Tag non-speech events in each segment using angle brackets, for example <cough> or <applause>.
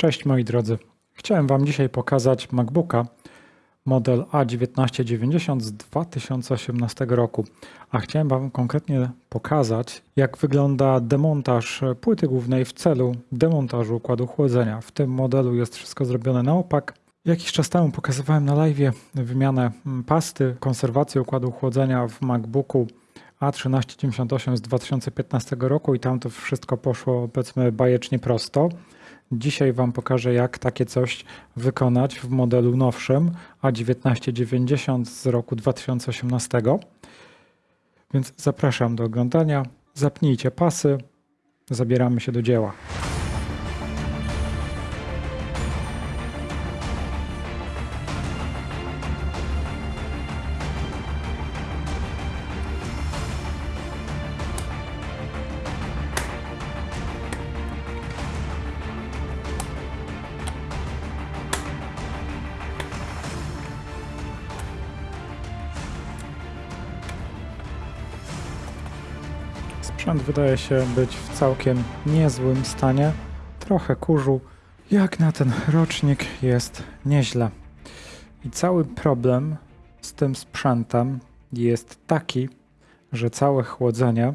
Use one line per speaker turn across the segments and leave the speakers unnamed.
Cześć moi drodzy. Chciałem Wam dzisiaj pokazać MacBooka model A1990 z 2018 roku. A chciałem Wam konkretnie pokazać, jak wygląda demontaż płyty głównej w celu demontażu układu chłodzenia. W tym modelu jest wszystko zrobione na opak. Jakiś czas temu pokazywałem na live wymianę pasty, konserwację układu chłodzenia w MacBooku A1398 z 2015 roku i tam to wszystko poszło powiedzmy bajecznie prosto. Dzisiaj Wam pokażę, jak takie coś wykonać w modelu nowszym A1990 z roku 2018. Więc zapraszam do oglądania. Zapnijcie pasy, zabieramy się do dzieła. Sprzęt wydaje się być w całkiem niezłym stanie. Trochę kurzu. Jak na ten rocznik jest nieźle. I cały problem z tym sprzętem jest taki, że całe chłodzenie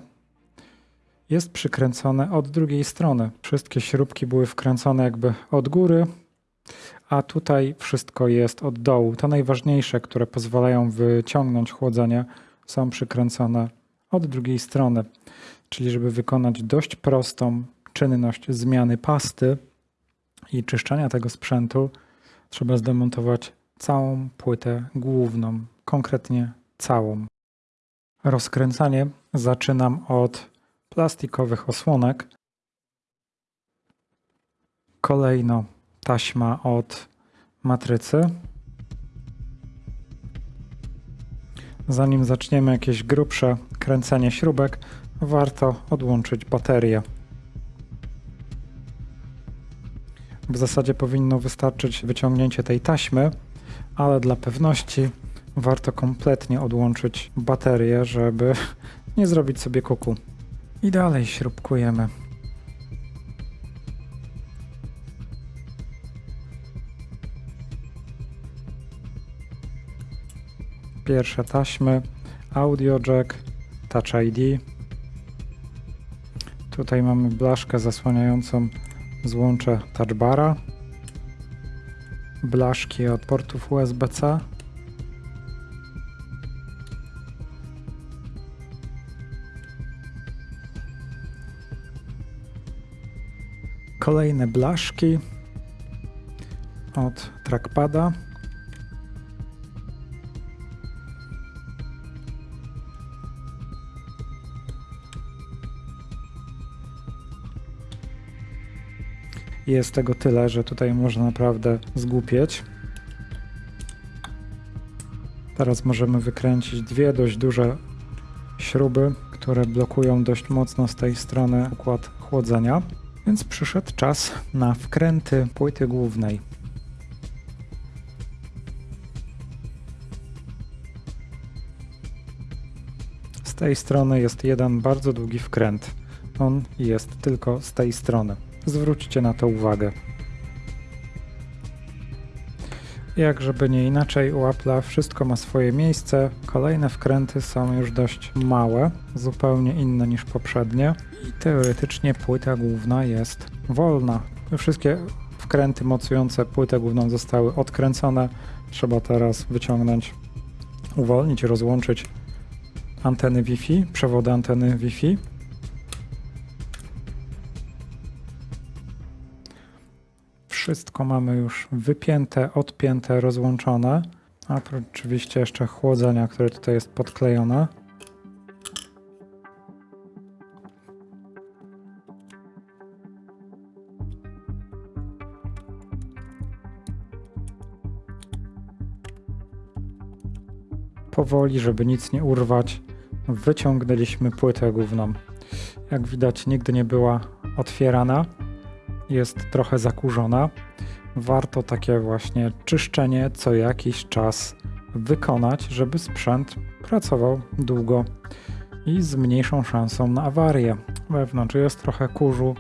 jest przykręcone od drugiej strony. Wszystkie śrubki były wkręcone jakby od góry, a tutaj wszystko jest od dołu. Te najważniejsze, które pozwalają wyciągnąć chłodzenie, są przykręcone od drugiej strony. Czyli żeby wykonać dość prostą czynność zmiany pasty i czyszczenia tego sprzętu, trzeba zdemontować całą płytę główną, konkretnie całą. Rozkręcanie zaczynam od plastikowych osłonek. Kolejno taśma od matrycy. Zanim zaczniemy jakieś grubsze kręcenie śrubek, warto odłączyć baterię. W zasadzie powinno wystarczyć wyciągnięcie tej taśmy, ale dla pewności warto kompletnie odłączyć baterię, żeby <laughs> nie zrobić sobie kuku. I dalej śrubkujemy. Pierwsze taśmy, audio jack, touch ID. Tutaj mamy blaszkę zasłaniającą złącze touchbara, blaszki od portów USB-C, kolejne blaszki od trackpada. Jest tego tyle, że tutaj można naprawdę zgłupieć. Teraz możemy wykręcić dwie dość duże śruby, które blokują dość mocno z tej strony układ chłodzenia. Więc przyszedł czas na wkręty płyty głównej. Z tej strony jest jeden bardzo długi wkręt. On jest tylko z tej strony. Zwróćcie na to uwagę. Jak żeby nie inaczej u wszystko ma swoje miejsce. Kolejne wkręty są już dość małe, zupełnie inne niż poprzednie i teoretycznie płyta główna jest wolna. Wszystkie wkręty mocujące płytę główną zostały odkręcone. Trzeba teraz wyciągnąć, uwolnić, rozłączyć anteny Wi-Fi, przewody anteny Wi-Fi Wszystko mamy już wypięte, odpięte, rozłączone. A oczywiście jeszcze chłodzenia, które tutaj jest podklejone. Powoli, żeby nic nie urwać, wyciągnęliśmy płytę główną. Jak widać, nigdy nie była otwierana jest trochę zakurzona, warto takie właśnie czyszczenie co jakiś czas wykonać, żeby sprzęt pracował długo i z mniejszą szansą na awarię. Wewnątrz jest trochę kurzu,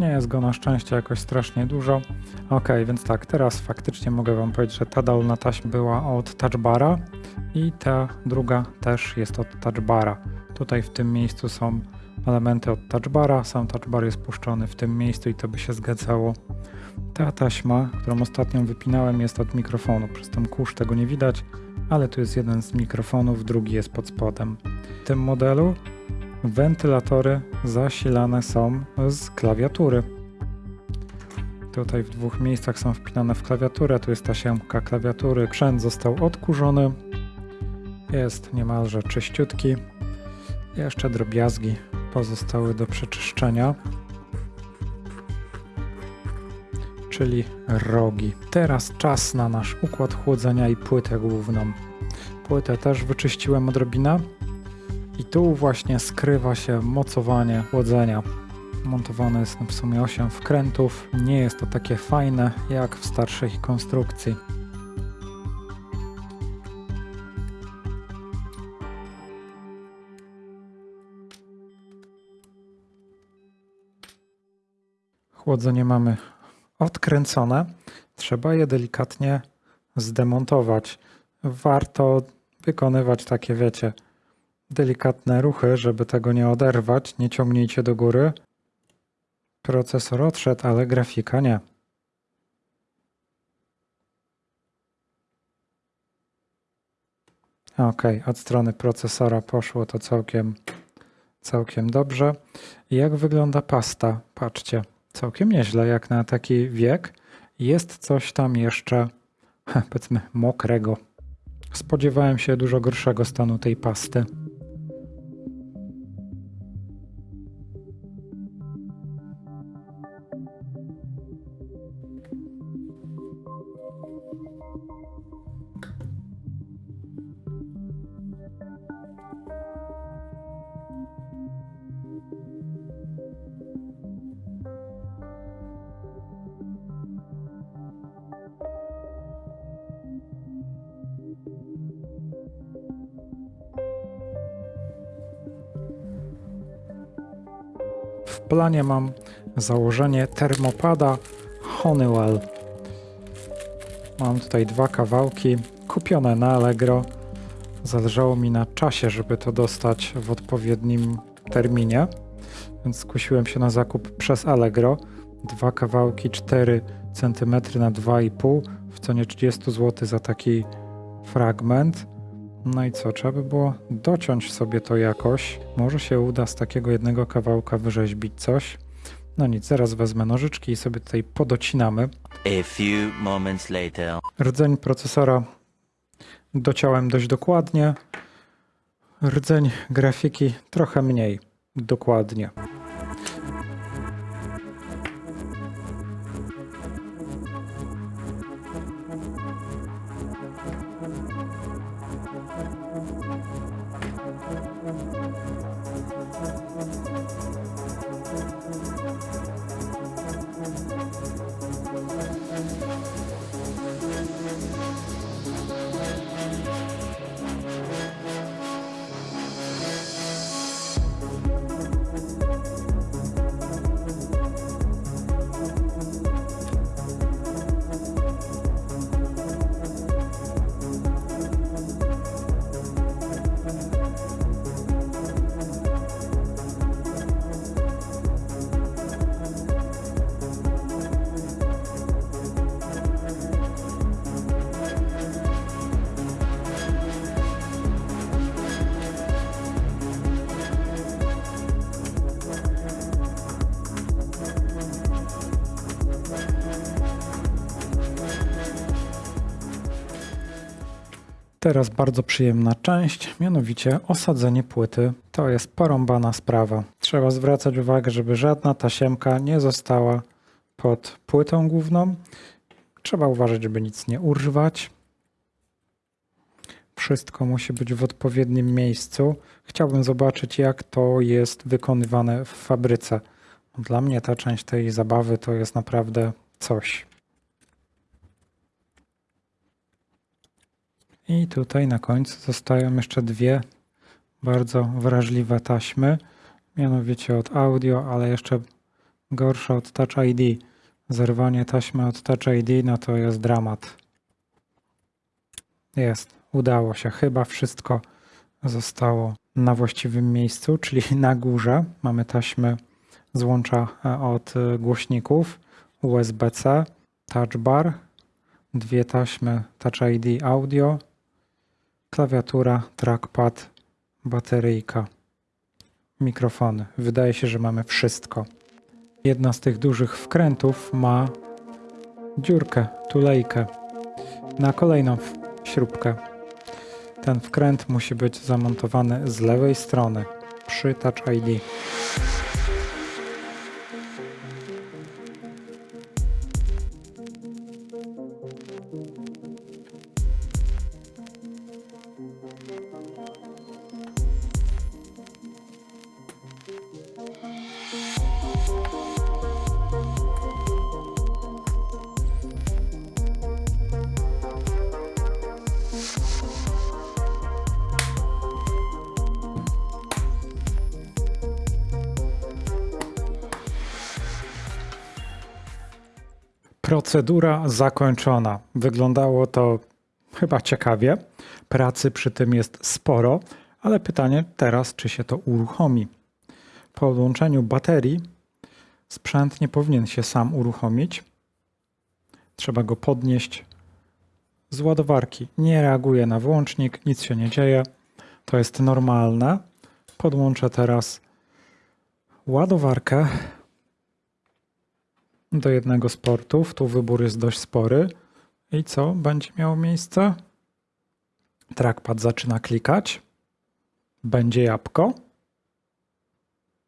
Nie jest go na szczęście jakoś strasznie dużo. Ok, więc tak, teraz faktycznie mogę Wam powiedzieć, że ta dolna taśma była od touchbara i ta druga też jest od touchbara. Tutaj w tym miejscu są elementy od touchbara, sam touchbar jest puszczony w tym miejscu i to by się zgadzało. Ta taśma, którą ostatnio wypinałem jest od mikrofonu, przez ten kurz tego nie widać, ale tu jest jeden z mikrofonów, drugi jest pod spodem. W tym modelu wentylatory zasilane są z klawiatury. Tutaj w dwóch miejscach są wpinane w klawiaturę, tu jest tasiemka klawiatury, sprzęt został odkurzony, jest niemalże czyściutki. Jeszcze drobiazgi pozostały do przeczyszczenia, czyli rogi. Teraz czas na nasz układ chłodzenia i płytę główną. Płytę też wyczyściłem odrobinę i tu właśnie skrywa się mocowanie chłodzenia. Montowane jest w sumie 8 wkrętów. Nie jest to takie fajne jak w starszej konstrukcji. Chłodzenie mamy odkręcone. Trzeba je delikatnie zdemontować. Warto wykonywać takie, wiecie, delikatne ruchy, żeby tego nie oderwać. Nie ciągnijcie do góry. Procesor odszedł, ale grafika nie. Ok, od strony procesora poszło to całkiem, całkiem dobrze. Jak wygląda pasta? Patrzcie, całkiem nieźle jak na taki wiek. Jest coś tam jeszcze, <laughs> powiedzmy, mokrego. Spodziewałem się dużo gorszego stanu tej pasty. Planie mam założenie termopada Honeywell. Mam tutaj dwa kawałki kupione na Allegro. Zależało mi na czasie, żeby to dostać w odpowiednim terminie, więc skusiłem się na zakup przez Allegro. Dwa kawałki 4 cm na 2,5 w cenie 30 zł za taki fragment. No i co, trzeba by było dociąć sobie to jakoś. Może się uda z takiego jednego kawałka wyrzeźbić coś. No nic, zaraz wezmę nożyczki i sobie tutaj podocinamy.
A few moments later.
Rdzeń procesora dociąłem dość dokładnie. Rdzeń grafiki trochę mniej dokładnie. Teraz bardzo przyjemna część, mianowicie osadzenie płyty. To jest porąbana sprawa. Trzeba zwracać uwagę, żeby żadna tasiemka nie została pod płytą główną. Trzeba uważać, żeby nic nie urwać. Wszystko musi być w odpowiednim miejscu. Chciałbym zobaczyć, jak to jest wykonywane w fabryce. Dla mnie ta część tej zabawy to jest naprawdę coś. I tutaj na końcu zostają jeszcze dwie bardzo wrażliwe taśmy, mianowicie od audio, ale jeszcze gorsze od Touch ID. Zerwanie taśmy od Touch ID, no to jest dramat. Jest, udało się. Chyba wszystko zostało na właściwym miejscu, czyli na górze. Mamy taśmy złącza e, od e, głośników USB-C, touch bar, dwie taśmy Touch ID audio, klawiatura, trackpad, bateryjka, mikrofony. Wydaje się, że mamy wszystko. Jedna z tych dużych wkrętów ma dziurkę, tulejkę na kolejną śrubkę. Ten wkręt musi być zamontowany z lewej strony przy Touch ID. Procedura zakończona. Wyglądało to chyba ciekawie. Pracy przy tym jest sporo, ale pytanie teraz, czy się to uruchomi. Po podłączeniu baterii sprzęt nie powinien się sam uruchomić. Trzeba go podnieść z ładowarki. Nie reaguje na włącznik, nic się nie dzieje. To jest normalne. Podłączę teraz ładowarkę do jednego z portów. Tu wybór jest dość spory. I co będzie miało miejsce? Trackpad zaczyna klikać. Będzie jabłko.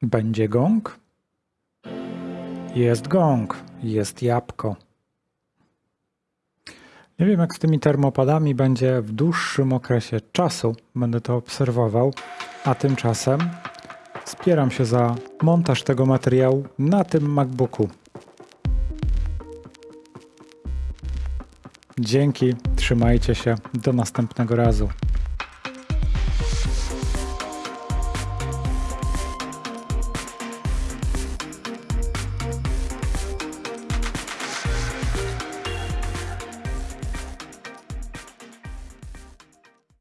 Będzie gong. Jest gong. Jest jabłko. Nie wiem, jak z tymi termopadami będzie w dłuższym okresie czasu. Będę to obserwował. A tymczasem wspieram się za montaż tego materiału na tym MacBooku. Dzięki, trzymajcie się, do następnego razu.